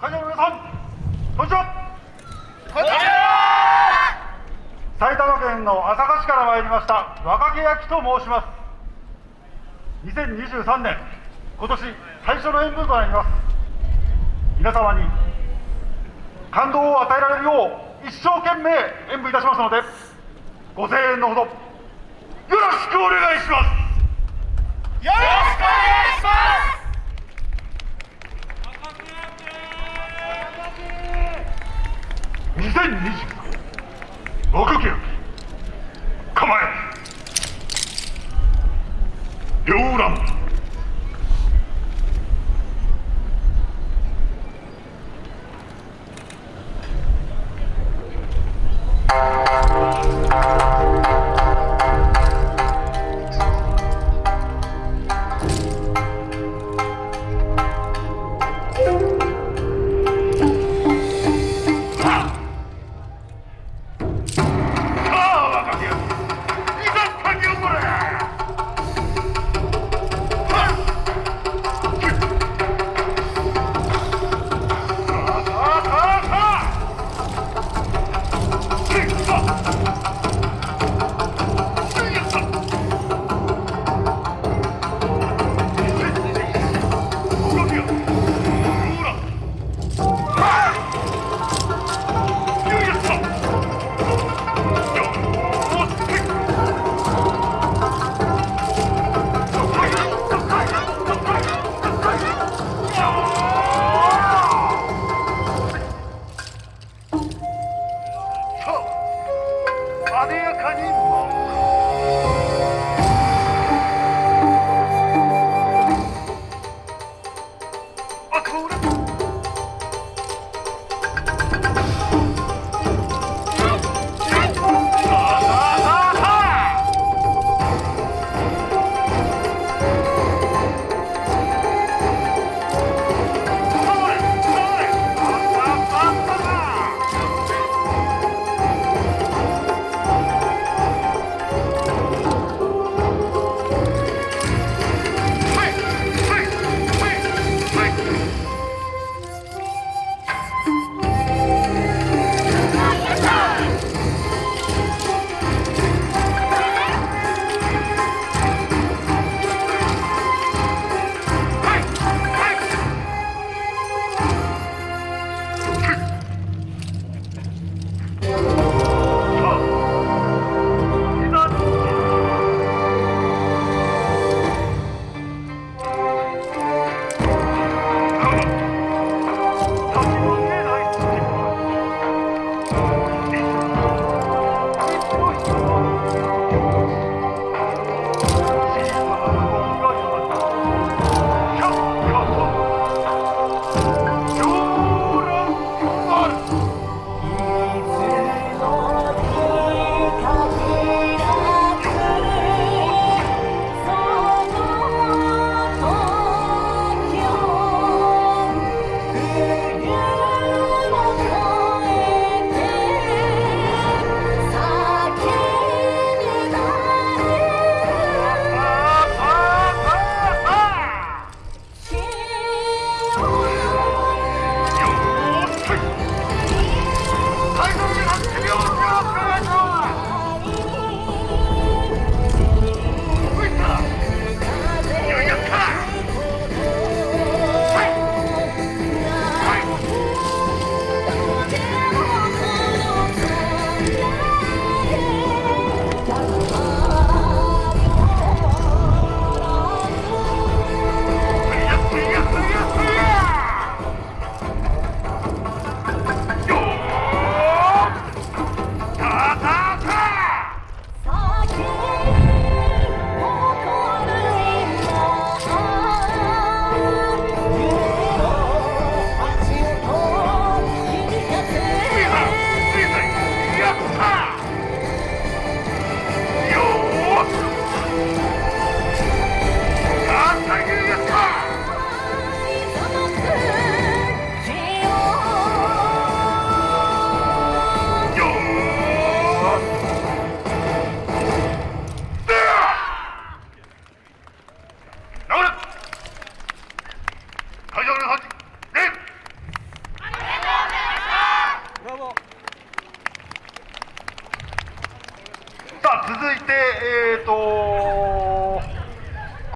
会場の皆さんこんにちは。埼玉県の朝霞市から参りました若気焼きと申します。2023年今年最初の演舞となります。皆様に感動を与えられるよう一生懸命演舞いたしますのでご声援のほどよろしくお願いしますよろしくお願いします2023若気焼き構え。両乱。えーと